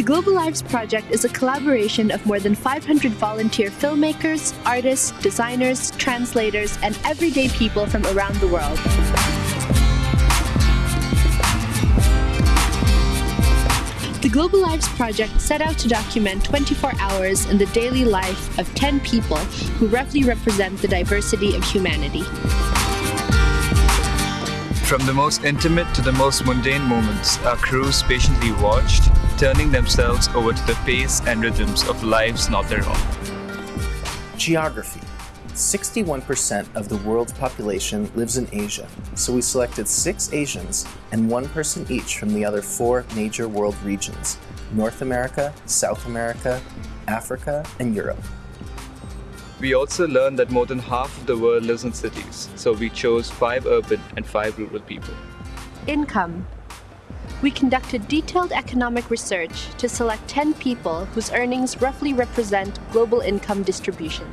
The Global Lives Project is a collaboration of more than 500 volunteer filmmakers, artists, designers, translators, and everyday people from around the world. The Global Lives Project set out to document 24 hours in the daily life of 10 people who roughly represent the diversity of humanity. From the most intimate to the most mundane moments, our crews patiently watched, turning themselves over to the pace and rhythms of lives not their own. Geography. 61% of the world's population lives in Asia, so we selected six Asians and one person each from the other four major world regions, North America, South America, Africa, and Europe. We also learned that more than half of the world lives in cities, so we chose five urban and five rural people. Income. We conducted detailed economic research to select 10 people whose earnings roughly represent global income distribution.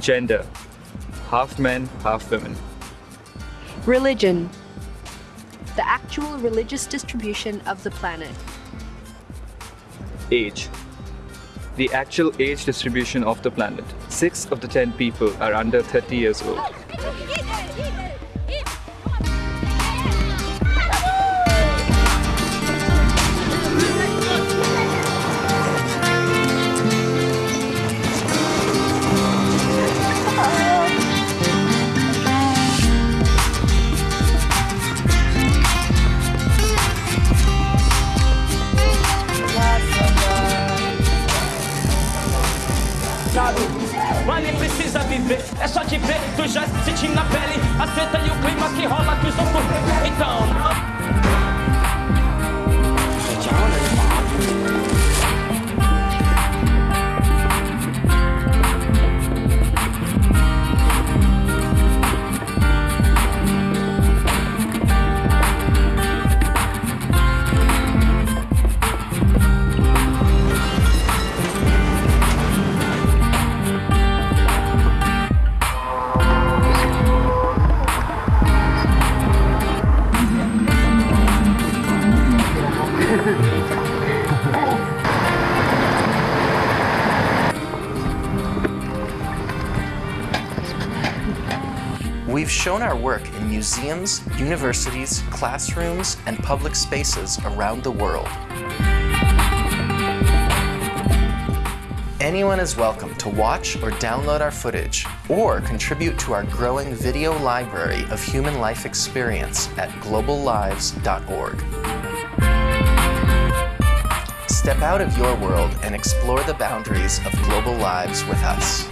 Gender. Half men, half women. Religion. The actual religious distribution of the planet. Age. The actual age distribution of the planet. Six of the ten people are under 30 years old. viver, é só te ver, tu já senti na pele. Aceita aí o clima que rola que os outros. Então. We've shown our work in museums, universities, classrooms, and public spaces around the world. Anyone is welcome to watch or download our footage or contribute to our growing video library of human life experience at globallives.org. Step out of your world and explore the boundaries of global lives with us.